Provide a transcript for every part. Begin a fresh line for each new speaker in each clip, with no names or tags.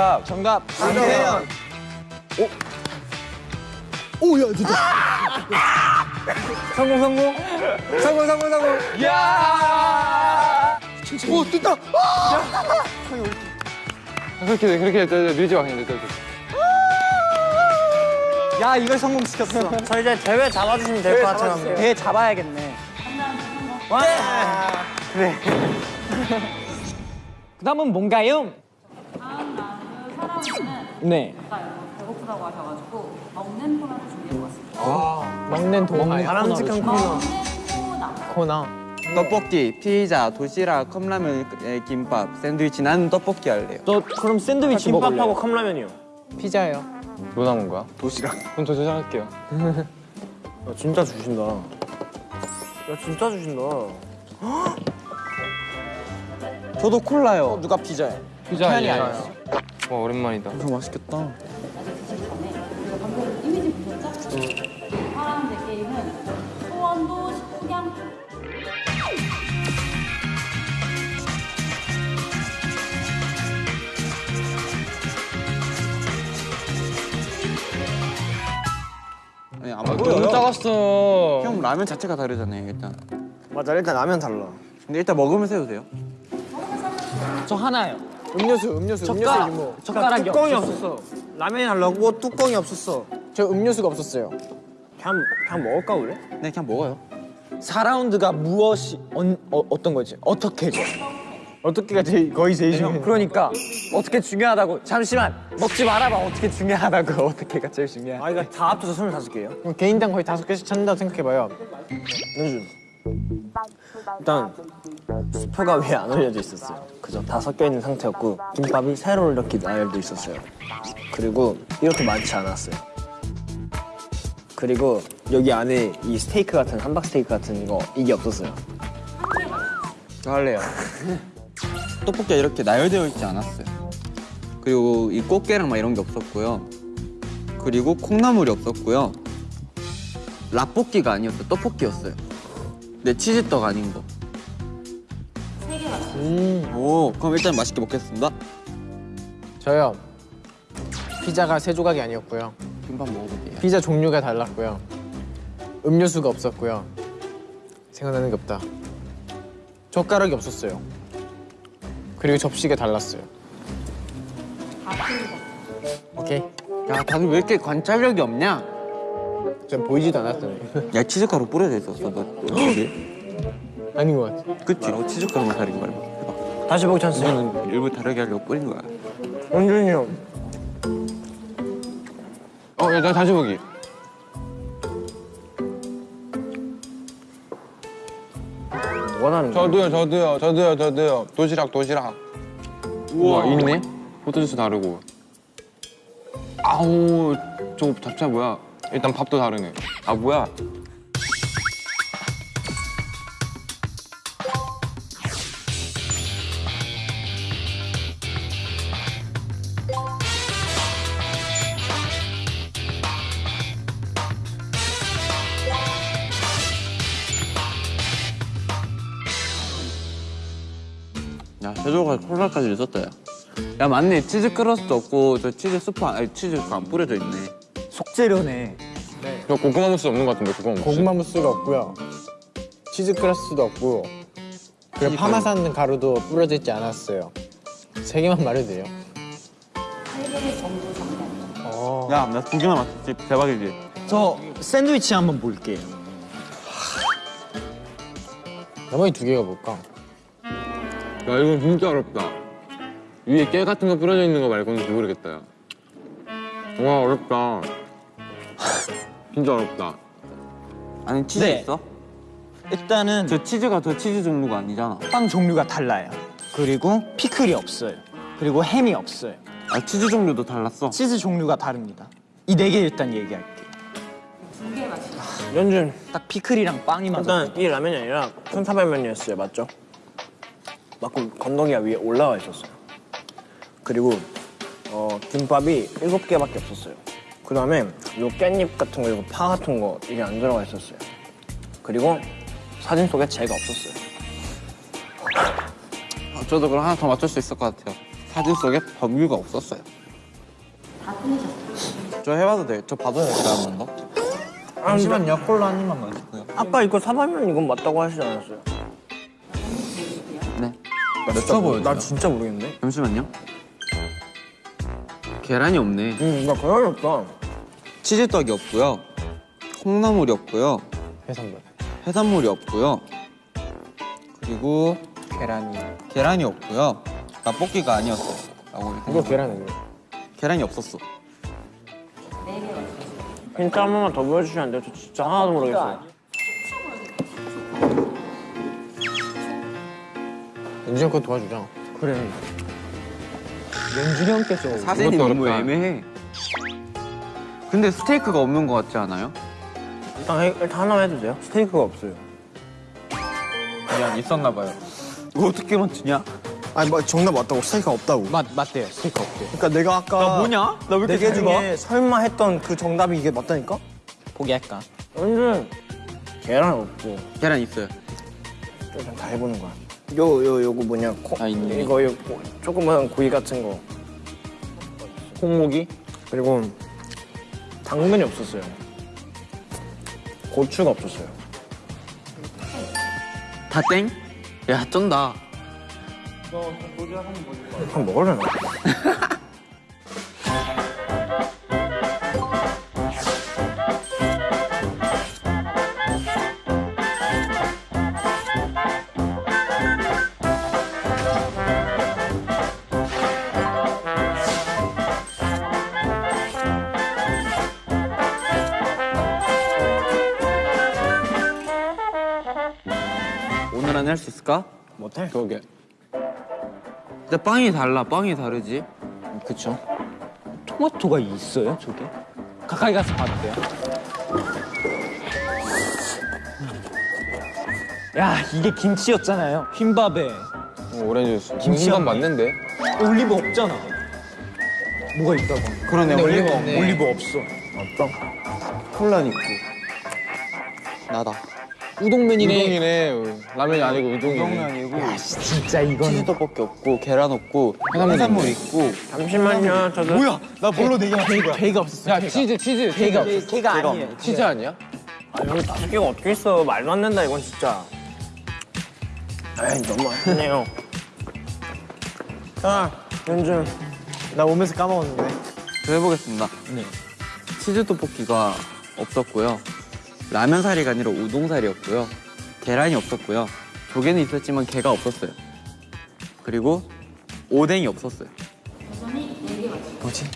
정답.
정답.
강태현.
오야 진짜. 성공 성공. 성공 성공 성공.
야!
오 뜬다.
그렇게 그렇게 밀지 마 그냥.
야 이걸 성공시켰어.
저 이제 대회 잡아주시면 될 것 같아요.
배 잡아야겠네. 와. 그래. 그 다음은 뭔가요? 네.
아까 배고프다고 하셔가지고 먹는 코너를 준비해봤습니다.
먹는 동안
바람직한 코너.
코너.
코너.
떡볶이, 피자, 도시락, 컵라면, 에, 김밥, 샌드위치. 나는 떡볶이 할래요.
너 그럼 샌드위치
김밥하고
먹을래요?
컵라면이요.
피자요.
뭐 남은 거야?
도시락.
그럼 저 도전할게요.
야, 진짜 주신다. 야, 진짜 주신다.
저도 콜라요.
누가 피자요?
피자 예.
아니었어.
와 오랜만이다.
이거 맛있겠다.
아직 드실 전에 우리가 방금 이미지 보셨죠? 이 사람들 게임은 소원도 식후경
아니, 안
너무
보여요.
작았어.
형 라면 자체가 다르잖아요, 일단.
맞아, 일단 라면 달라.
근데 일단 먹으면서 해도 돼요.
저 하나요.
음료수, 음료수,
젓가락,
음료수 이모.
젓가락이
뚜껑이
없었어요.
없었어. 라면이 달라고 뚜껑이 없었어.
저 음료수가 없었어요.
그냥, 그냥 먹을까, 우리?
네, 그냥 먹어요.
4라운드가 무엇이 어, 어, 어떤 거지? 어떻게죠? 어떻게가 제일 거의 제일 중요. 그러니까 어떻게 중요하다고 잠시만 먹지 말아봐 어떻게 중요하다고 어떻게가 제일 중요해.
아, 이거 다 합쳐서 25개예요?
그럼 개인당 거의 다섯 개씩 찾는다고 생각해봐요.
윤준. 일단 수표가 위에 안 올려져 있었어요. 그죠? 다 섞여 있는 상태였고 김밥이 세로 이렇게 나열돼 있었어요. 그리고 이렇게 많지 않았어요. 그리고 여기 안에 이 스테이크 같은 함박 스테이크 같은 거 이게 없었어요.
저 할래요. 떡볶이가 이렇게 나열되어 있지 않았어요. 그리고 이 꽃게랑 막 이런 게 없었고요. 그리고 콩나물이 없었고요. 라볶이가 아니었어요. 떡볶이였어요. 네, 치즈떡 아닌 거.
음
오, 그럼 일단 맛있게 먹겠습니다.
저요. 피자가 세 조각이 아니었고요.
김밥 먹어볼게요.
피자 종류가 달랐고요. 음료수가 없었고요. 생각나는 게 없다. 젓가락이 없었어요. 그리고 접시가 달랐어요. 오케이.
야, 다들 왜 이렇게 관찰력이 없냐?
전 보이지도 않았더니.
야, 치즈가루 뿌려져 있었어. 너?
아닌 것 같아.
그치? 어, 치즈가루만 다른 거야.
다시 보기 찬스.
이거는 일부 다르게 하려고 뿌린 거야.
윤준이 형.
어, 야, 나 다시 보기.
원하는 거.
저도요, 저도요, 저도요, 저도요. 도시락, 도시락. 우와, 있네? 포토주스 다르고. 아우, 저 잡채 뭐야? 일단 밥도 다르네. 아, 뭐야?
야, 콜라까지 있었다, 야. 야, 맞네. 치즈 crust 없고, 저 치즈 스프, 안- 아니, 치즈 안 뿌려져 있네.
속재료네.
저 고구마 무스 없는 것 같은데, 고구마 무스.
고구마 무스가 없고요. 치즈 crust도 없고. 그리고 파마산 가루도 뿌려져 있지 않았어요. 세 개만 말해도 돼요.
세개 정도 정답.
야, 나 두 개나 맞췄지. 대박이지?
저 샌드위치 한번 볼게요.
나머지 두 개가 뭘까?
야, 이건 진짜 어렵다. 위에 깨 같은 거 뿌려져 있는 거 말고는 모르겠다, 야. 와, 어렵다. 진짜 어렵다.
아니, 치즈
네.
있어?
일단은
저 치즈가 저 치즈 종류가 아니잖아.
빵 종류가 달라요. 그리고 피클이 없어요. 그리고 햄이 없어요.
아, 치즈 종류도 달랐어.
치즈 종류가 다릅니다. 이 네 개 일단 얘기할게요.
두개 맞추
윤준.
딱 피클이랑 빵이 맞아.
일단 이 라면이 아니라 콩사발면이었어요. 맞죠? 맞고 건더기가 위에 올라와 있었어요. 그리고 어, 김밥이 일곱 개밖에 없었어요. 그 다음에 요 깻잎 같은 거, 이거 파 같은 거 이게 안 들어가 있었어요. 그리고 사진 속에 제가 없었어요.
아, 저도 그럼 하나 더 맞출 수 있을 것 같아요. 사진 속에 범규가 없었어요.
다 틀리셨어요.
저 해봐도 돼요? 저 봐도 될까요, 한 번 더?
잠시만요. 콜라 한 입만 마시고요.
아까 이거 사발면 이건 맞다고 하시지 않았어요?
네.
나, 보여 나 진짜 모르겠는데?
잠시만요. 계란이 없네.
응, 나 계란이 없다.
치즈떡이 없고요. 콩나물이 없고요.
해산물.
해산물이 없고요. 그리고
계란이.
계란이 없고요. 떡볶이가 아니었어. 라고
이거 계란 아니에요?
계란이 없었어.
힌트 한 번만 더 보여주시면 안 돼요? 저 진짜 하나도 모르겠어요.
연준이 형거 도와주자.
그래. 연준이 형께서
사진이 너무. 애매해. 근데 스테이크가 없는 것 같지 않아요?
일단, 해- 일단 하나만 해도 돼요? 스테이크가 없어요.
미안, 있었나 봐요. 이거 어떻게 맞추냐?
아니, 뭐 정답 맞다고 스테이크가 없다고.
맞 맞대요. 스티커 없대.
그러니까 내가 아까
나 뭐냐? 나 왜 이렇게?
중에 설마 했던 그 정답이 이게 맞다니까?
포기할까?
완전 계란 없고
계란 있어요.
일단 다 해보는 거야. 요 요 요거 뭐냐? 코,
아, 있네.
이거 요 고- 조그만 고기 같은 거.
콩고기?
그리고 당근이 없었어요. 고추가 없었어요.
다 땡? 야, 쩐다.
한 먹으려나?
오늘
못해.
그러게.
근데 빵이 달라. 빵이 다르지.
그쵸. 토마토가 있어요, 저게? 가까이 가서 봐도 돼요? 야, 이게 김치였잖아요. 흰밥에
어, 오렌지 주스.
김치가
맞는데?
올리브 없잖아. 뭐가 있다고?
그러네, 올리브
올리브
없네.
없네.
올리브 없어.
콜라 있고. 나다.
우동면이네.
우동이네. 라면이 아니고 우동이네.
우동면이고.
진짜 이거는
치즈 떡볶이 없고 계란 없고 해산물 있고.
잠시만요. 저도
뭐야? 나 뭘로 된 거야?
배가 없었어.
야, 치즈, 치즈. 치즈.
없어. 배가 아니에요.
치즈 아니야?
아, 여기 다섯 개가 어떻게 있어? 말도 안 된다 이건 진짜. 에이 너무 아프네요. 자, 연준.
나 오면서 까먹었는데.
저 해보겠습니다.
네.
치즈 떡볶이가 없었고요. 라면 사리가 아니라 우동 사리였고요. 계란이 없었고요. 조개는 있었지만 게가 없었어요. 그리고 오뎅이 없었어요.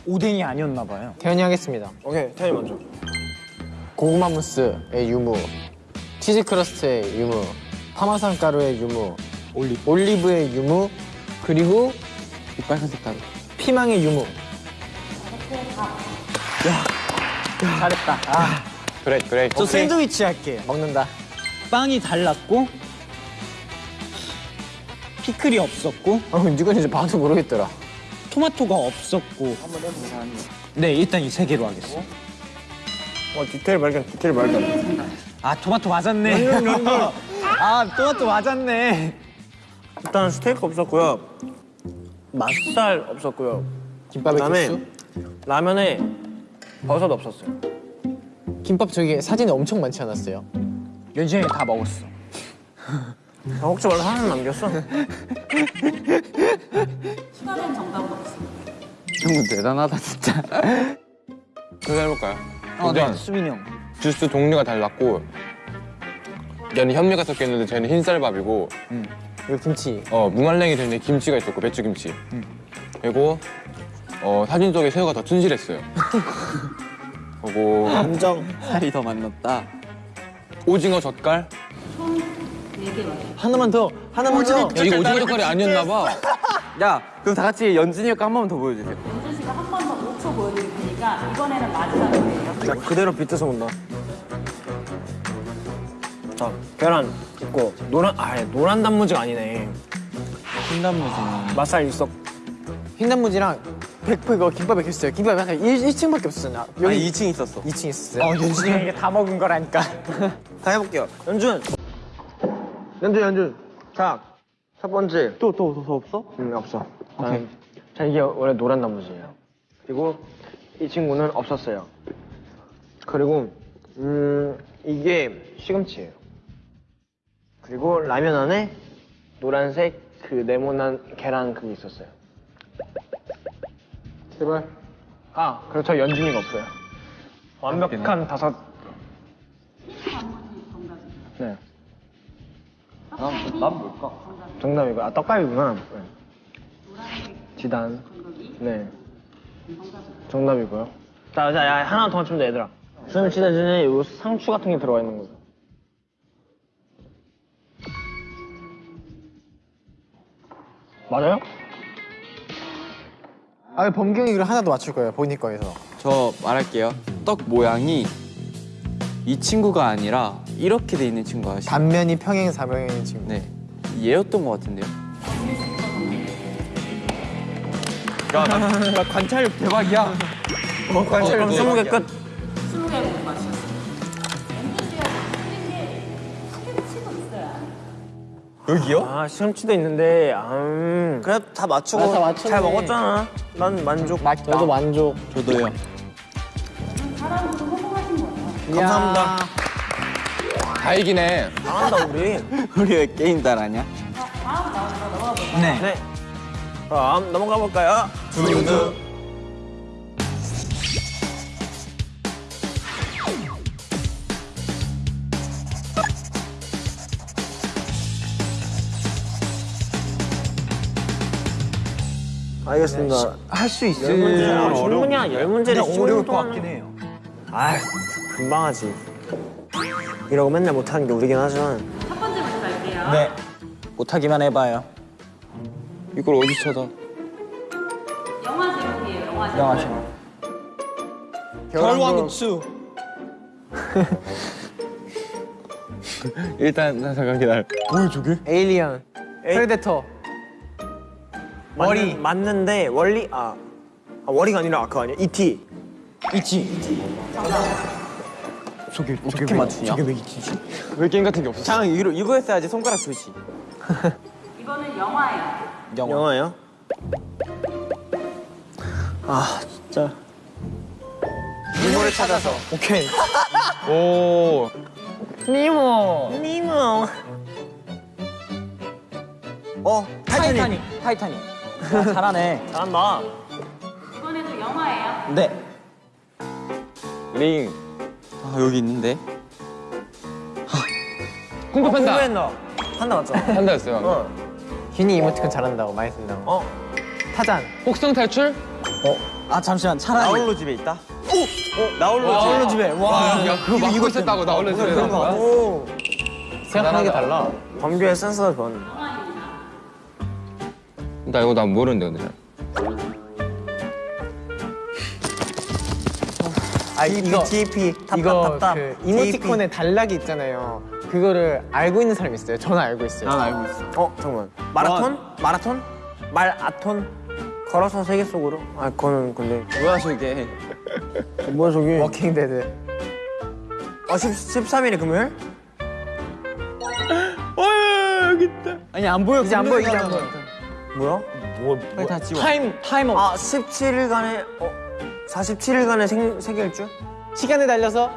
오뎅이 아니었나 봐요.
태현이 하겠습니다.
오케이, 태현이 먼저.
고구마 무스의 유무, 치즈 크러스트의 유무, 파마산 가루의 유무, 올리, 올리브의 유무, 그리고
이 빨간색 가루.
피망의 유무.
잘했다. 아,
그래, 그래.
저 샌드위치 할게.
먹는다.
빵이 달랐고 피클이 없었고
어, 이건 이제 봐도 모르겠더라.
토마토가 없었고 네 일단 이 세 개로 하겠어.
어, 디테일 발견, 디테일 발견.
아 토마토 맞았네. 아 토마토 맞았네.
일단 스테이크 없었고요. 맛살 없었고요.
김밥에
그다음에? 라면에 버섯 없었어요.
김밥 저기 사진에 엄청 많지 않았어요?
연준이 다 먹었어.
아, 혹시 원래 하나 남겼어?
추가된 정답은 없습니다.
형은 대단하다 진짜.
그거 해볼까요?
어, 네. 수빈이 형.
주스 종류가 달랐고 얘는 현미가 섞여 있는데 쟤는 흰쌀밥이고
이거 김치.
어 무말랭이 되는 김치가 있었고 배추김치 그리고 어 사진 속에 새우가 더 튼실했어요 그리고
인정.
살이 더 만났다.
오징어 젓갈
네개 맞아요.
하나만 더, 하나만 더.
야, 이거 오징어 젓갈이 아니었나 봐
야, 그럼 다 같이 연진이 형거 한 번만 더 보여주세요.
연준 씨가 한 번 더 5초 보여드릴 테니까 이번에는 마지막이에요.
자, 그대로 빗어서 온다. 자, 계란 있고 노란 아 노란 단무지가 아니네.
흰 단무지는
맛살 있었.
흰단무지랑 100% 이거 김밥에 있어요. 김밥이 약간 1, 1층밖에 없었어요. 여기
아니 2층 있었어.
2층 있었어요.
어 연준이 형 이게 다 먹은 거라니까.
다 해볼게요. 연준. 연준, 연준. 자, 첫 번째.
또또더 없어?
음, 없어.
오케이.
자 이게 원래 노란 나머지예요. 그리고 이 친구는 없었어요. 그리고 음 이게 시금치예요. 그리고 라면 안에 노란색 그 네모난 계란 그게 있었어요. 제발. 아 그리고 저 연준이가 없어요. 완벽한 다섯. 네.
난, 난 뭘까?
정답이고 아 떡갈비구나. 네. 지단. 네. 정답이고요. 자, 자, 야, 하나 더 맞추면 돼, 얘들아. 수염 치대전에 요 상추 같은 게 들어가 있는 거죠. 맞아요?
아 범경이 그걸 하나 더 맞출 거예요 본인 거에서
저 말할게요. 떡 모양이 이 친구가 아니라 이렇게 돼 있는 친구 아시죠?
단면이 평행 사면인 친구
네. 얘였던 것 같은데요. 야, 나, 나 관찰력 대박이야.
어, 그럼 스무 개 끝.
여기요?
아, 시금치도 있는데, 음. 그래도 다 맞추고
아, 다 맞췄네.
잘 먹었잖아. 난 만족.
저도 만족
저도요.
사람도 성공하신 거예요.
감사합니다.
다 이기네.
잘한다, 우리.
우리 왜 게임 잘하냐?
다음 라운드로 넘어가 볼까요?
네.
네. 그럼 넘어가 볼까요?
두두.
알겠습니다. 할수열 문제, 아, 충분히야. 열 문제를
어려울 것
동안
같긴 해요.
아, 금방 하지. 이러고 맨날 못하는 게 우리긴 하지만.
첫 번째 문제 갈게요.
네. 못하기만 해봐요. 이걸 어디 찾아?
영화 제목이에요. 영화 제목.
영화 제목.
결왕수
일단 나 잠깐 기다려.
에일리언
에이.
프레데터
머리 맞는 데 원리 아, 아 월이가 아니라 아까 아니야 이티
저게 어떻게 맞추냐?
왜 이티지?
왜 게임 같은 게 없었어?
장 이거 이거 했어야지 손가락 표시.
이거는 영화예요.
영화.
영화예요? 아 진짜
미모를 찾아서 오케이
오.
니모
니모 어 타이타닉
타이타닉. 야, 잘하네.
잘한다
이번에도 영화예요.
네.
링.
아 여기 있는데.
쿵푸 팬다.
공부했나? 한다 맞죠?
판다였어요.
어.
균이 이모티콘 잘한다고 많이 쓴다고
어?
타잔
혹성 탈출?
아 잠시만 차라리. 나홀로 집에 있다. 오. 어 나홀로
와.
나홀로 집에.
와, 야 그거 막고 있었다고 나 홀로 집에?
오
생각하는 게 달라
범규의 센스가 그건
나 이거 난 모르는데 근데. 잘.
아 이거
TP
이거 그 이모티콘에 단락이 있잖아요 그거를 알고 있는 사람 있어요 저는 알고 있어요
난 알고 있어.
어 잠깐만 마라톤? 마라톤? 말아톤? 걸어서 세계 속으로? 아 그거는 근데
뭐야 저게?
뭐야 저기
워킹 데드
어 10, 13일에 금요일?
아니 안 보여.
이제 안 보여 이제 안 보여
뭐야?
빨리 다 지워.
time time up
아 17일간의 어 47일간의 생, 세계일주?
시간을 달려서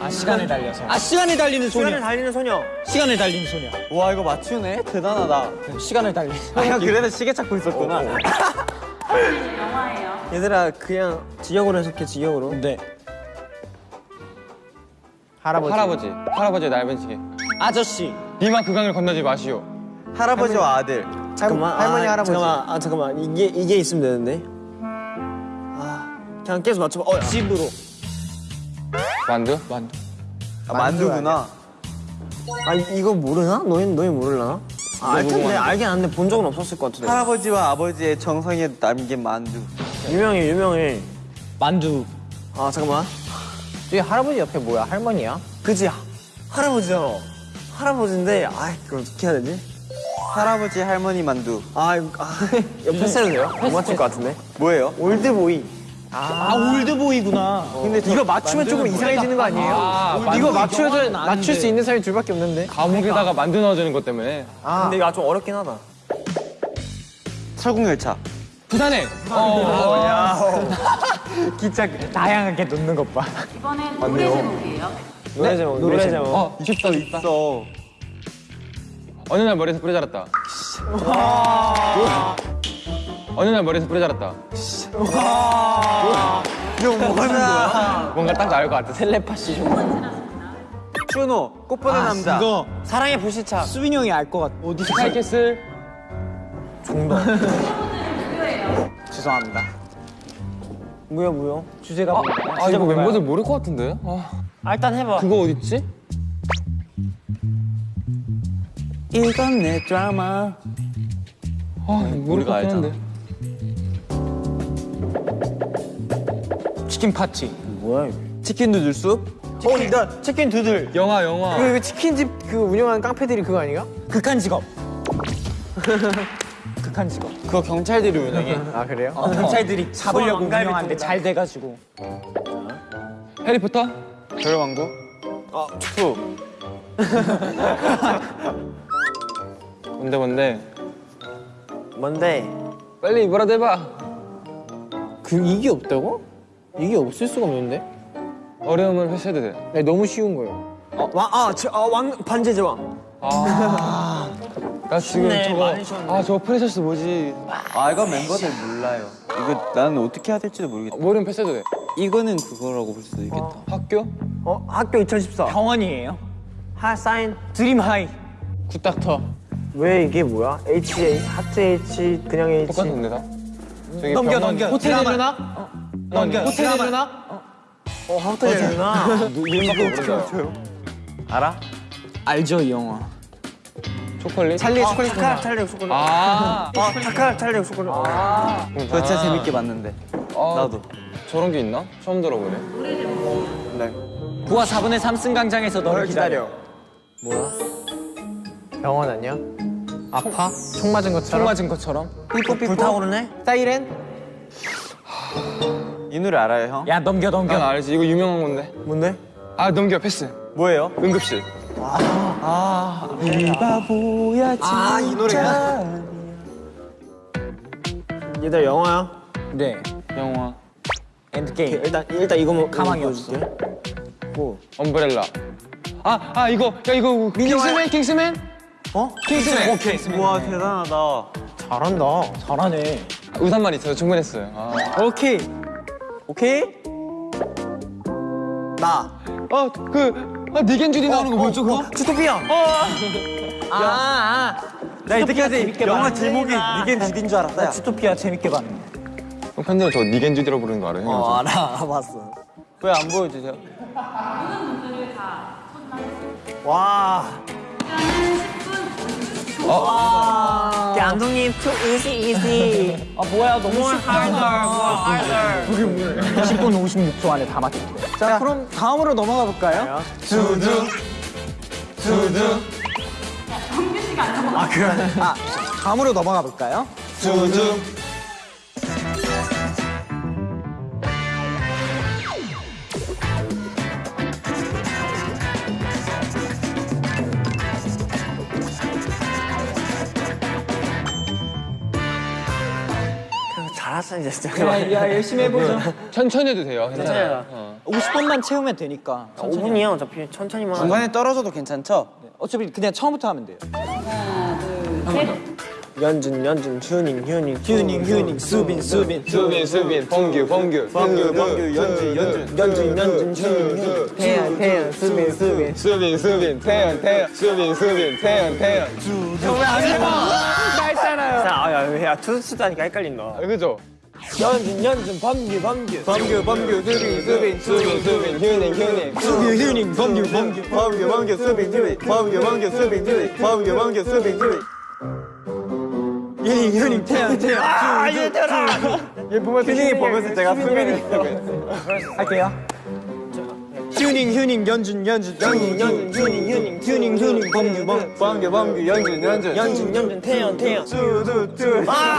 아 시간을 달려서.
아 시간이 달리는
시간을 달리는 소녀
시간을 달린 소녀.
와 이거 맞추네. 대단하다.
시간을 달린.
아형 그래도 시계 찾고 있었구나.
이번에도 영화예요.
얘들아 그냥 직역으로 해석해 직역으로
네.
할아버지
할아버지. 할아버지의 넓은 시계.
아저씨.
니마 그강을 건너지 마시오.
할아버지와 아들.
잠깐만
할 머니,
아,
할아버지.
잠깐만 아 잠깐만 이게 이게 있으면 되는데 아 그냥 계속 맞춰봐 어, 야.
집으로.
만두?
만두.
아, 만두구나.
아 이- 이거 모르나? 너희 너희 모르려나? 아, 알 텐데 알긴 아는데 본 적은 없었을 것 같은데
할아버지와 아버지의 정성에 남긴 만두.
유명해 유명해
만두.
아 잠깐만
저기 할아버지 옆에 뭐야 할머니야?
그지 할아버지잖아 할아버지인데 아 이거 어떻게 해야 되지?
할아버지 할머니 만두.
아 이거 아, 패스해도 돼요? 못 맞출 것 같은데
뭐예요?
올드보이
아, 올드보이구나.
근데 이거 맞추면 조금 이상해지는 거 아니에요?
아,
이거
아는데.
맞출 수 있는 사람이 둘밖에 없는데
감옥에다가 만두 넣어주는 것 때문에.
아
근데 이거 좀 어렵긴 하다
설국열차.
부산에. 어.
기차 다양하게 놓는 것 봐.
이번엔 노래 제목이에요.
노래 제목 노래 제목
어 있어 있어. 어느 날 머리에서 뿌리 자랐다. 어느 날 머리에서 뿌리 자랐다.
이거 뭐야?
뭔가 딱 나올 것 같아.
텔레파시 좀.
준호 꽃보다 남자.
이거
사랑의 불시착
수빈이 형이 알 것 같아. 어디서?
스카이캐슬.
죄송합니다.
무효 무효
주제가 뭔가요?
아 이거 멤버들 모를 것 같은데. 아,
아 일단 해봐
그거 어디 있지?
이건 내 드라마.
아것
우리가 알잖아.
치킨 파티.
뭐야
치킨 누들 숲.
어 나 치킨 두들
영화 영화.
그, 그 치킨집 그 운영하는 깡패들이 그거 아닌가?
극한 직업. 극한 직업.
그거 경찰들이 운영해.
아 그래요?
어, 경찰들이 잡으려고 운영하는데. 잘 돼가지고.
해리포터?
별 왕국.
아 투.
뭔데 뭔데?
뭔데?
빨리 뭐라도 해봐.
그 이게 없다고? 이게 없을 수가 없는데?
어려움은 회수해도 돼.
네, 너무 쉬운 거예요.
어 왕아왕 반제 제왕
아, 나 지금
쉽네,
저거. 아 저거 프레셔스 뭐지?
아 이거 멤버들 몰라요. 이거 나는 어떻게 해야 될지도 모르겠다.
모르면 패스해도 돼.
이거는 그거라고 볼 수도 있겠다.
학교?
어 학교 2014
병원이에요.
하 사인
드림 하이.
굿닥터.
왜 이게 뭐야? H A 하트 H 그냥 H
똑같은데 다? 저기
넘겨,
병원-
넘겨.
호텔. 내려나?
넘겨.
호텔 내려나?
어 하트 H구나
이름밖에 모른다.
알아?
알죠 이 영화.
초콜릿?
찰리 초콜릿 타카락 찰리 초콜릿
아,
아 타카락 찰리 초콜릿
그거 진짜 재밌게 봤는데.
아,
나도.
저런 게 있나? 처음 들어보네.
부하 4분의 3승 강장에서 너를 기다려.
병원 아니야? 아파? 총 맞은
총
것처럼?
맞은 것처럼.
불타오르네?
사이렌?
이 노래 알아요 형?
야 넘겨 넘겨.
난 알지. 이거 유명한 건데.
뭔데?
아 넘겨 패스.
뭐예요?
응급실.
아이 노래야?
얘들 영화야
네.
영화.
엔드게임.
일단 일단 이거 뭐
가망이 없어.
보여줄게.
umbrella. 아, 아 이거 야 이거 킹스맨 킹스맨?
어?
킹스맨.
오케이.
와 대단하다.
잘한다
잘하네.
우산만 있어요. 충분했어요. 아.
오케이.
오케이? 나
어, 그 아, 니겐 주디 나오는 거 뭐죠 그거?
주토피아
아, 아. 나 이때까지
영화 제목이 니겐 주디인 줄 알았다.
나 주토피아 재밌게.
형 팬들 저 니겐 주디라고 부르는 거 알아요?
어
형?
알아 알아봤어
왜 안 보여주세요?
와 와. 감독님 too easy easy
아 뭐야 너무 쉽다. 그게 뭐야? 10분 56초 안에 다 맞췄대. 자 그럼 다음으로 넘어가 볼까요?
두두 두두
아 그래. 아 다음으로 넘어가 볼까요?
두두
이제 진짜
야, 야 열심히 해보죠.
천천히 해도 돼요.
천천히 해라.
어.
50번만 채우면 되니까.
5분이야 어차피 천천히만.
중간에 떨어져도 괜찮죠?
어차피 그냥 처음부터 하면 돼요.
하나, 둘, 셋.
연준 연준 휴닝 휴닝
휴닝 휴닝 수빈 수빈
수빈 수빈 범규 범규
범규 범규 연준 연준.
연준 연준 휴닝 휴닝 태연 태연 수빈 수빈
수빈 수빈 태연 태연 수빈 수빈 태연 태연
자, 아, 야, 야, 투수 하니까 헷갈린다.
아, 그죠?
연준, 연준, 범규, 범규.
범규 범규 수빈 수빈 수빈 수빈 휴닝 휴닝
수빈, 휴닝, 범규, 범규. 범규, 범규, 수빈, 휴닝. 범규, 범규, 수빈, 휴닝. 범규, 범규, 수빈, 휴닝. 휴닝, 휴닝, 태현, 태현. 아, 얘들아!
얘 보면서
휴닝이 보면서 제가
수빈이
할게요. 휴닝 휴닝 연준 연준
연준, 연준, 휴닝, 휴닝, 휴닝, 휴닝, 범규, 범.
범규 범규 연준 연준
연준, 연준, 태현, 태현. 두, 두, 두. 아,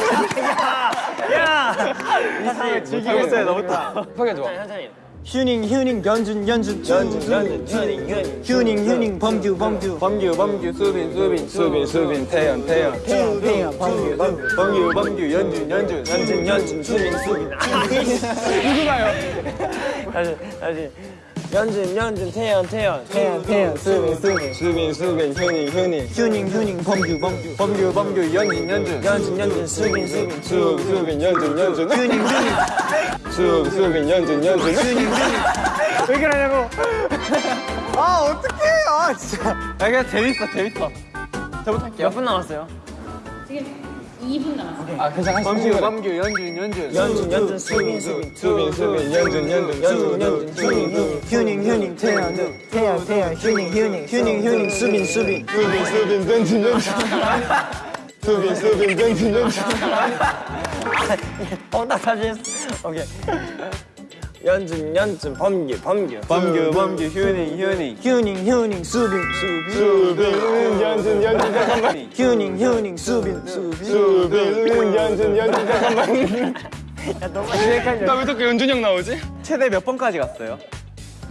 야! 야! 다시 즐기고 있어요, 너부터.
급하게 좋아
천천히.
휴닝 휴닝 연준 연준
연준 휴닝 휴닝
휴닝 휴닝 범규 범규
범규 범규 수빈 수빈 수빈 수빈 태현 태현
태현 태현 범규 범규
범규 범규 연준 연준 연준 연준 수빈 수빈 누구나요? 다시 다시 연준 연준 태현 태현
태현 태현 수빈 수빈
수빈 수빈 휴닝 휴닝
휴닝 휴닝 범규 범규
범규 범규 연준 연준 연준 연준 수빈 수빈 수 수빈 연준 연준
휴닝 휴닝
수 수빈 연준 연준
왜 그러냐고 아 어떡해 아 진짜
아 그냥 재밌어 재밌어.
몇분 남았어요?
지금 2분 남았어요.
아 괜찮아.
범규 범규 연준 연준 연준 연준 수빈 수빈 수빈 수빈 연준 연준 연준 연준 수빈 수빈
휴닝 휴닝 태연 태연 태연 휴닝 휴닝 휴닝 휴닝 수빈 수빈
수빈 수빈 연준 연준 수빈 수빈 연준 연준 어 나 다시 했어 오케이 연준 연준 범규 범규. 범규 범규 휴닝 휴닝.
휴닝 휴닝 수빈 수빈.
수빈. 연준 연준 잠깐만.
휴닝 휴닝 수빈 수빈.
수빈. 연준 연준 잠깐만. 나왜 자꾸 연준 형 나오지?
최대 몇 번까지 갔어요?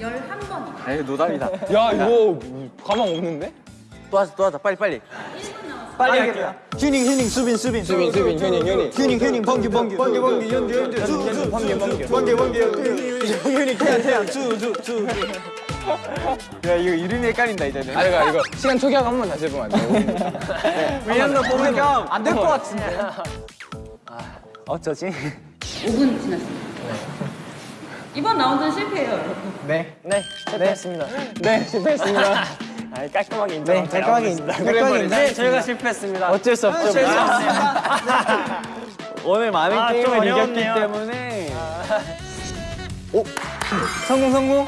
11번이요.
에이 노답이다.
야 이거 가망 없는데?
또 하자 또 하자. 빨리 빨리.
1분 남았어요.
빨리 할게요 휴닝 휴닝 수빈 수빈.
수빈 수빈 휴닝 휴닝
휴닝. 휴닝 범규 범규 범규 범규 연주 연주
연준 범규 범규
범규 범규 휴닝 태연 태연 수수수.
야 이거 이름이 헷갈린다 이제는.
아 이거 이거. 시간 초기화가 한번 다시 해보면 안 돼요?
왜냐면 보니까
안 될 것 같은데. 어쩌지?
5분 지났습니다. 이번 라운드는 실패예요, 여러분.
네.
네 실패했습니다. 네 실패했습니다 아 깔끔하게 인정
네, 깔끔하게 인정. 깔끔하게 인정.
네 저희가 실패했습니다
어쩔 수 없죠
오늘 많은
아, 좀
게임을 이겼기
어려웠네요.
때문에. 오 성공 성공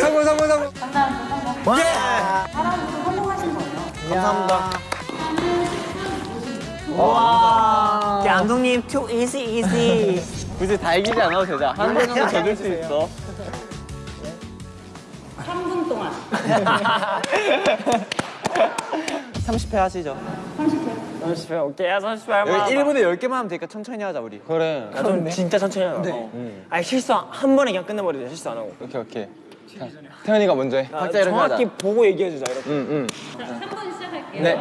성공 성공 성공.
3라운드 성공. 예! 4라운드도 성공하신 거예요.
감사합니다
감독님 too easy easy
굳이 다 이기지 않아도 되자. 한번 정도 져줄 수 있어. 30회 하시죠.
30회.
30회 오케이 30회 할만
여기 1분에 10개만 하면 되니까 천천히 하자 우리.
그래 좀 진짜 천천히 하자 네. 아니 실수 한 번에 그냥 끝내버리자 실수 안 하고
오케이 오케이. 자, 태현이가 먼저 해.
아, 정확히 보고 얘기해주자 이렇게
응 응.
자, 3분 시작할게요.
네.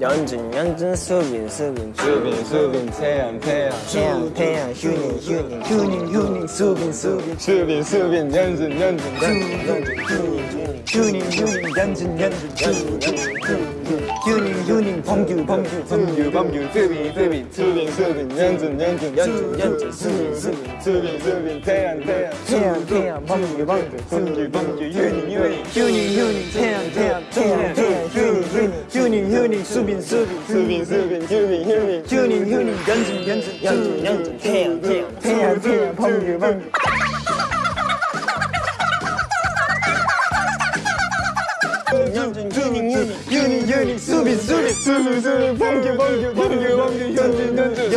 연준 연준 수빈 수빈
수빈 수빈. 태연 태연
태연 태연 휴닝 휴닝 휴닝 휴닝 수빈 수빈.
수빈 수빈 연준 연준
휴닝 휴닝 연준 연준 휴닝 휴닝 범규 범규
범규 범규 수빈 수빈 수빈 수빈 연준 연준
연준 연준 수빈 수빈
수빈 수빈 태현 태현
태현 태현 범규 범규
범규 범규 유니 유니
휴닝 휴닝 태현 태현 태현 태현 휴닝 휴닝 휴닝 휴닝 수빈 수빈
수빈 수빈 유니 유니
휴닝 휴닝 연준 연준
연준 연준 태현 태현
태현 태현 범규 범규
휴닝 휴닝
휴닝 휴닝 수빈 수빈
수빈 수빈 범규 범규 범규 범규 연준 연준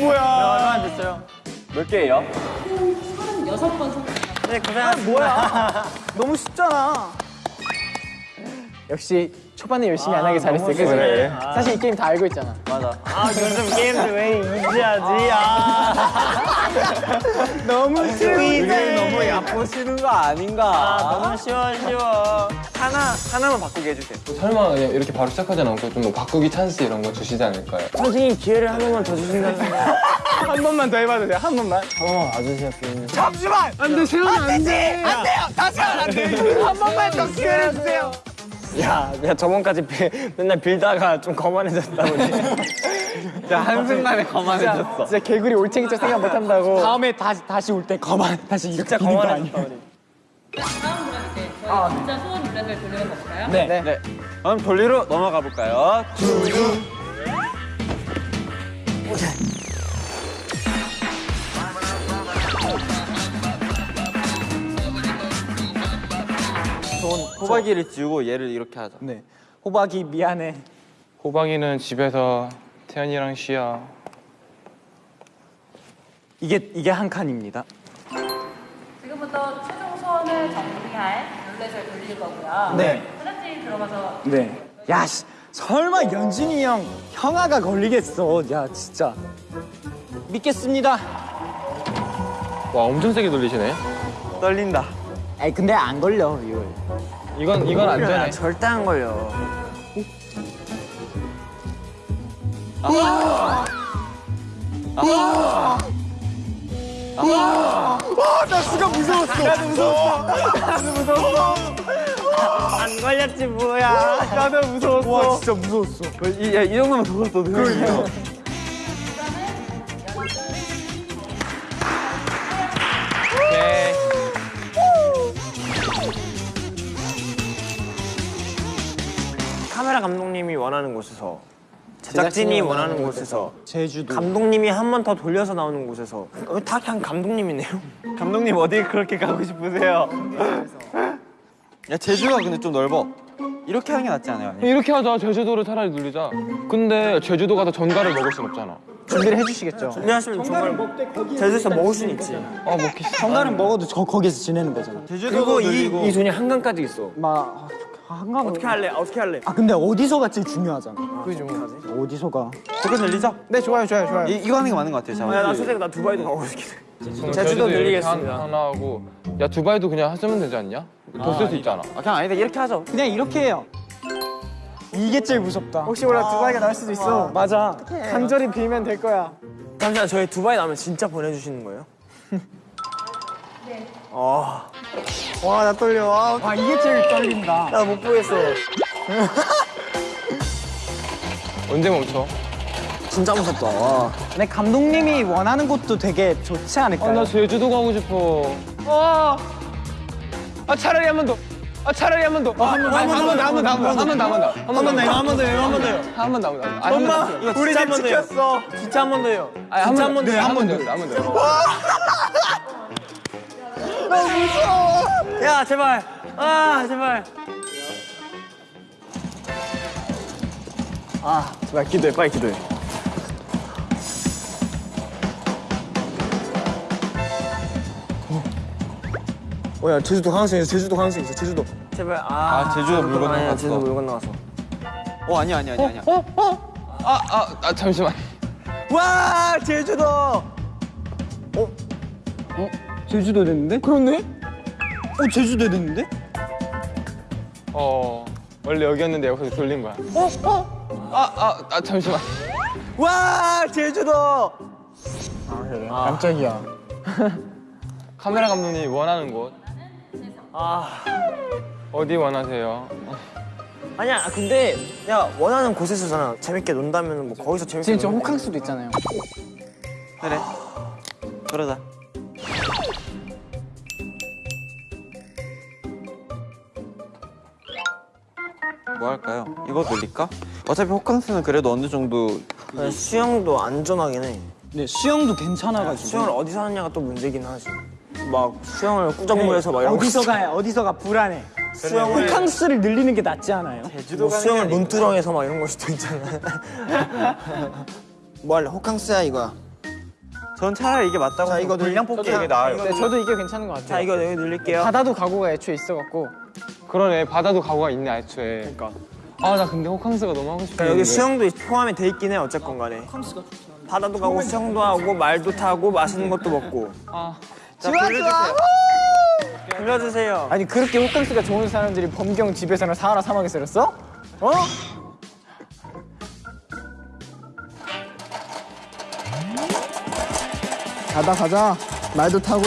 얼마 안 됐어요
몇 개예요?
총 36번 성공.
네 고생하셨습니다
뭐야 너무 쉽잖아 역시 초반에 열심히 안 하길 잘했어요. 그치?
그래.
사실 이 게임 다 알고 있잖아.
맞아.
아 요즘 게임들 왜 이지하지? 아.
너무
이게 너무 얕보시는 거 아닌가?
아, 너무 쉬워 쉬워.
하나 하나만 바꾸게 해주세요.
설마 그냥 이렇게 바로 시작하지 않고 좀 뭐 바꾸기 찬스 이런 거 주시지 않을까요?
선생님 기회를 한 번만 더 주신다면.
한 번만 더 해봐도 돼요? 한 번만?
한번 와주세요 비님.
잠시만! 안돼 세훈 안돼! 안 돼요! 다시 하면 안돼한 번만 더 기회를 주세요
야, 야 저번까지 빌- 맨날 빌다가 좀 거만해졌다 우리.
진짜 한순간에 거만해졌어.
진짜 개구리 올챙이처럼 생각 못한다고 다음에 다시 다시 올 때 거만 다시 이렇게
진짜
거
거만해졌다
아니야
우리.
다음 때 저희 진짜 소원 룰렛을 돌려가 볼까요?
네.
네. 그럼 돌리로 넘어가 볼까요? 손 호박이를 지우고 얘를 이렇게 하자.
네. 호박이 미안해
호박이는 집에서 태연이랑 쉬어.
이게 이게 한 칸입니다
지금부터 최종 소원을 정리할 룰렛을 돌릴 거고요.
네.
화장실 들어가서
네. 야, 씨, 설마 연진이 형 형아가 걸리겠어. 야, 진짜. 믿겠습니다.
와 엄청 세게 돌리시네.
떨린다.
아니 근데 안 걸려 이거.
이건 이건 안전해.
절대 안 걸려. 안 걸렸지 뭐야.
나도 무서웠어. 와 진짜 무서웠어.
이, 야, 이 정도면 더웠어. 그러니까.
감독님이 원하는 곳에서 제작진이 원하는 곳에서
제주도.
감독님이 한 번 더 돌려서 나오는 곳에서 어, 다 그냥 감독님이네요.
감독님 어디 그렇게 가고 싶으세요? 야 제주가 근데 좀 넓어. 이렇게 하는 게 낫지 않아요? 아니?
이렇게 하자. 제주도를 차라리 누리자. 근데 제주도 가서 전갈을 먹을 순 없잖아.
준비를 해주시겠죠.
준비하시면 정말 제주에서 먹을 수는 있지.
아 먹기.
정갈은 먹어도 저 거기서 지내는 거잖아.
그리고 이, 이 돈이 한강까지 있어.
막 아, 한강
어떻게 할래? 어떻게 할래?
아 근데 어디서가 제일 중요하잖아.
그죠.
어디서가?
그거 늘리자.
네 좋아요 좋아요 좋아요.
이, 이거 하는 게 맞는 것 같아요. 자,
야, 나 솔직히 나 두바이도 가고 싶긴 해. 제주도 늘리겠습니다.
하- 하나 하고 야 두바이도 그냥 하시면 되지 않냐? 더 쓸 수 있잖아.
아, 그냥 아니다 이렇게 하자.
그냥 이렇게 해요. 이게 제일 무섭다. 혹시 몰라 두바이가 나올 수도 있어. 맞아. 간절히 빌면 될 거야.
잠시만 저희 두바이 나오면 진짜 보내주시는 거예요? 어. 와 나 떨려. 와,
와 이게 제일 떨린다.
나 못 보겠어.
언제 멈춰?
진짜 무섭다. 와.
근데 감독님이 원하는 곳도 되게 좋지 않을까요?
아 나 제주도 가고 싶어. 아, 아 차라리 한 번 더. 아 차라리 한번 더. 한번 더, 한번 더, 한번 더, 한번 더, 한번 더, 한번 더,
한번더 해요. 한번더 해요.
한번 더, 한번 더.
엄마 우리 진짜 한번 더요. 진짜 한번 더요.
아니
진짜
한번 더. 한번 더, 한번 더.
야 제발. 아 제발. 아 제발 기도해 빨리 기도해. 어, 야 제주도 가능성 있어. 제주도 가능성 있어. 제주도. 제발. 아,
아, 제주도 물 건너 갔어.
아니야, 제주도 물 건너 갔어.
어 아니야 아니야 아니야. 아니야.
아, 아, 아 잠시만.
와 제주도.
제주도 됐는데? 그렇네? 어 제주도 됐는데?
어 원래 여기였는데 여기서 돌린 거야. 어, 아, 아, 아 잠시만.
와 제주도.
깜짝이야.
카메라 감독님 원하는 곳
아
어디 원하세요?
아니야 근데 야 원하는 곳에서잖아 재밌게 논다면 뭐 거기서 재밌게.
지금 저. 호캉스도 있잖아요.
그래. 그러자. 뭐 할까요? 이거 늘릴까? 어차피 호캉스는 그래도 어느 정도
아니, 수영도 안전하긴 해.
네 수영도 괜찮아가지고.
수영을 어디서 하느냐가 또 문제긴 하지. 막 수영을 꾸정물에서 막 이런 거
어디서가 어디서가 불안해.
수영을
호캉스를 늘리는 게 낫지 않아요?
뭐 수영을 논두렁에서 막 이런 걸 수도 있잖아. 뭐 할래? 호캉스야 이거야.
전 차라리 이게 맞다고
자, 이거
분량
늘-
뽑기 이게 나아요.
네, 저도 이게 괜찮은 것 같아요.
자 이거 여기 늘릴게요.
바다도 가구가 애초에 있어갖고
그러네 바다도 가구가 있네 애초에.
그러니까.
아 나 근데 호캉스가 너무 하고 싶어.
그러니까 여기 수영도 포함이 돼 있긴 해 어쨌건 간에. 바다도 가고 수영도 하고 말도 타고 맛있는 것도 먹고.
아
자, 불러주세요. 불러주세요.
아니 그렇게 호캉스가 좋은 사람들이 범경 집에서는 사하라 사막에 살았어? 어? 가다 가자 말도 타고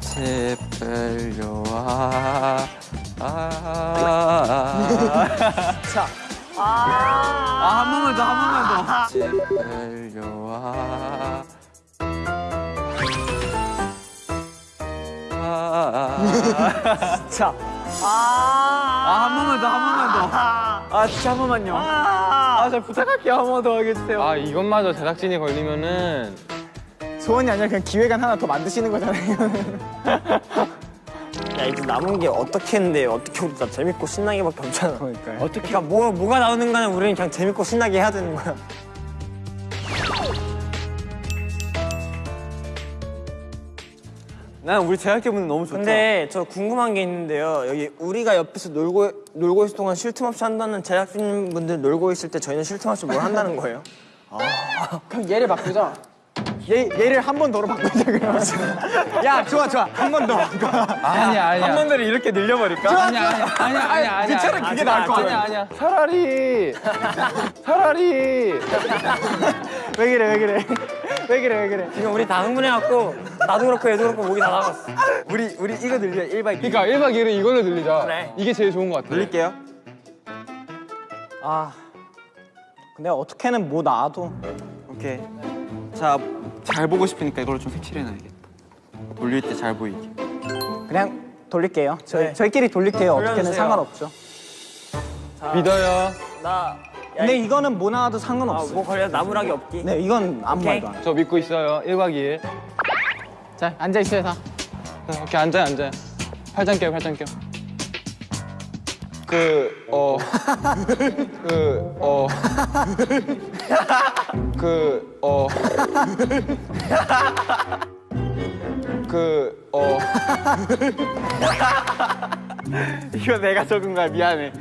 제발요 와. 아.
자
아, 한 번만 더, 한 번만 더. 제발요 와. 아.
자.
아, 한 번만 더, 한 번만 더.
아 진짜 한 번만요 아저 부탁할게요 한 번더 하게 해주세요
아 이것마저 제작진이 걸리면은
소원이 아니라 그냥 기획안 하나 더 만드시는 거잖아요
야 이제 남은 게 어떻게 했는데 어떻게 보다 재밌고 신나게밖에 없잖아.
그러니까요.
어떻게 그러니까 뭐 뭐가 나오는 간에 우리는 그냥 재밌고 신나게 해야 되는 거야.
난 우리 제작진분들 너무 좋다.
근데 저 궁금한 게 있는데요. 여기 우리가 옆에서 놀고 놀고 있을 동안 쉴 틈 없이 한다는 제작진분들 놀고 있을 때 저희는 쉴 틈 없이 뭘 한다는 거예요?
그럼 얘를 바꾸자. 얘 얘를 한 번 더로 바꾸자 그러면. 야 좋아 좋아 한 번 더.
아니야 아니야.
한 번 더를 이렇게 늘려버릴까?
아니야 아니야 아니야 아니야 아니야.
차라리 그게 나을 것 같아.
아니야 아니야.
차라리 차라리 왜 그래 왜 그래 왜 그래 왜 그래
지금 우리 다 흥분해갖고 나도 그렇고 얘도 그렇고 목이 다 나갔어.
우리 우리 이거 늘려 1박 2일
그러니까 1박 2일은 이걸로 늘리자.
그래.
이게 제일 좋은 것 같아.
돌릴게요.
아 근데 어떻게는 뭐 나와도
오케이. 자, 잘 보고 싶으니까 이걸로 좀 색칠해놔야겠다. 돌릴 때 잘 보이게.
그냥 돌릴게요 저희
네.
저희끼리 돌릴게요 어떻게는
돌려주세요.
상관없죠
믿어요.
나.
근데 이거는 뭐 나와도
아,
상관없어
뭐 걸려 나무락이 없기.
네 이건 아무
오케이.
말도 안 해
저 믿고 있어요. 1박 2일.
자 앉아 있어요 다
자, 오케이 앉아요 앉아요. 팔짱 껴요 팔짱 껴. 그, 어, 그, 어, 그, 어, 그, 어.
이거 내가 적은 거야 미안해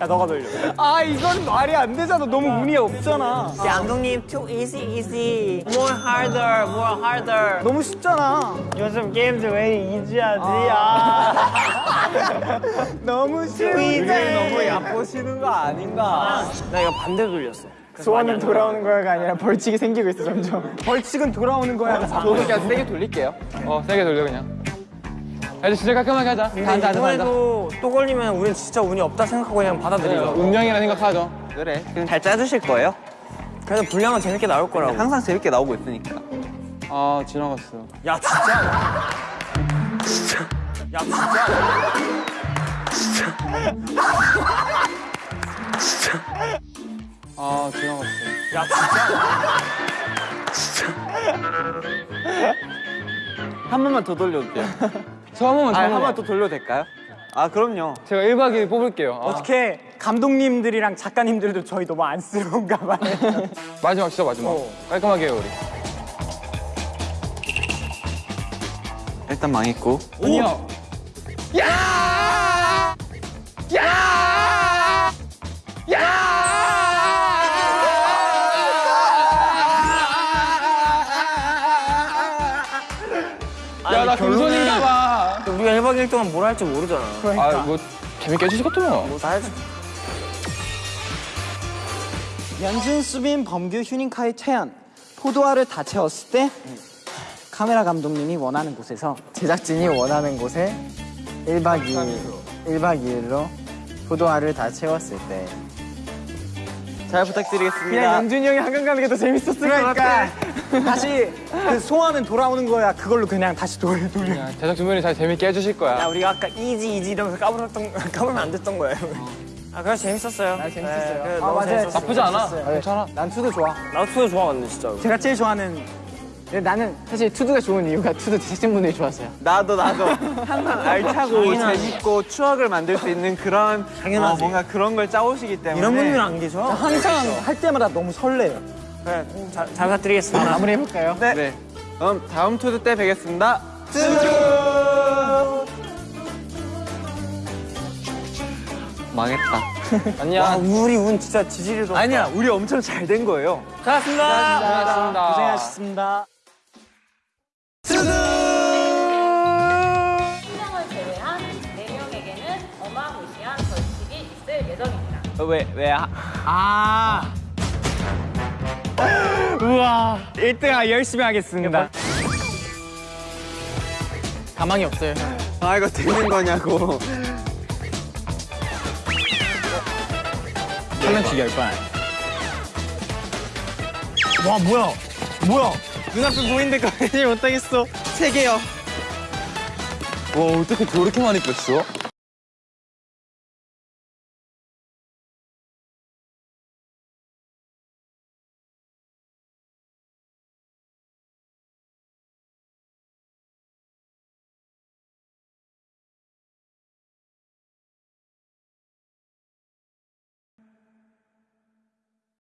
야 너가 돌려.
아 이건 말이 안 되잖아 너무 운이 없잖아
양동님 too easy easy. More harder, more harder.
너무 쉽잖아
요즘 게임들 왜 이지하지? 아.
너무 쉬운데 너무 얕보시는 거 아닌가
나 이거 반대로 돌렸어.
소원은 돌아오는 거야가 아니라 벌칙이 생기고 있어 점점 벌칙은 돌아오는 거야 저도 그냥 세게 돌릴게요
어, 세게 돌려 그냥. 야, 이제 진짜 깔끔하게 하자. 다 앉아, 앉아, 앉아.
이번에도 또 걸리면 우린 진짜 운이 없다 생각하고 그냥 받아들이자.
운명이라 생각하죠.
그래. 그럼 잘 짜주실 거예요?
그래도 분량은 재밌게 나올 거라고.
항상 재밌게 나오고 있으니까.
아, 지나갔어.
야 진짜. 진짜. 야 진짜.
아, 지나갔어.
야 진짜.
한 번만 더 돌려도 돼요?
저 한 번만, 저
아, 한한
번만.
번더 돌려도 될까요? 아, 그럼요.
제가 1박 2일 뽑을게요. 아,
어떻게 감독님들이랑 작가님들도 저희 너무 안쓰러운가 봐요
마지막, 진짜 마지막. 깔끔하게 해요, 우리.
일단 망했고.
아니요. 야, 나 금손인가 봐.
우리가 1박 2일 동안 뭘 할지 모르잖아.
아, 뭐, 재밌게 해주시겠더만.
뭐다 해줘.
연준, 수빈, 범규, 휴닝카이 태현 포도알을 다 채웠을 때 카메라 감독님이 원하는 곳에서 제작진이 원하는 곳에 1박 2일 1박 2일로 포도알을 다 채웠을 때
잘 부탁드리겠습니다.
그냥 연준이 형이 한강 가는 게 더 재밌었을 것 같아 다시 그 소원은 돌아오는 거야 그걸로 그냥 다시 돌려 돌려
제작진분이 잘 재밌게 해주실 거야.
야 우리가 아까 easy easy 이러면서 까불었던 까불면 안 됐던 거예요. 아 그래 재밌었어요. 아
재밌었어요.
그래,
아,
너무
맞아요.
재밌었어요.
나쁘지 않아.
재밌었어요.
괜찮아.
난 TO DO 좋아
나도 TO DO 좋아하는데 진짜로.
제가 제일 좋아하는 근데 나는 사실 TO DO가 좋은 이유가 TO DO 제작진분들이 좋았어요
나도 나도 항상 알차고
당연하지.
재밌고 추억을 만들 수 있는 그런
당연하지.
어, 뭔가 그런 걸 짜오시기 때문에
이런 분들 안 계셔?
항상 할 때마다 너무 설레요
그래 잘, 잘 부탁드리겠습니다.
마무리 해볼까요?
네. 네. 그럼 다음 TO DO 때 뵙겠습니다. 망했다.
안녕.
와 우리 운 진짜 지지리도.
아니야, 우리 엄청 잘 된 거예요.
잘했습니다.
고맙습니다.
고생하셨습니다
수명을 제외한 4명에게는 어마무시한 벌칙이 있을 예정입니다.
왜, 왜, 아,
아 우와 1등 열심히 하겠습니다 가망이 없어요
아, 이거 되는 거냐고.
장난치기 할 뻔. 와 뭐야 뭐야 눈앞에 보이는데 거의 못하겠어
세 개요.
와, 어떻게 그렇게 많이 뺐어?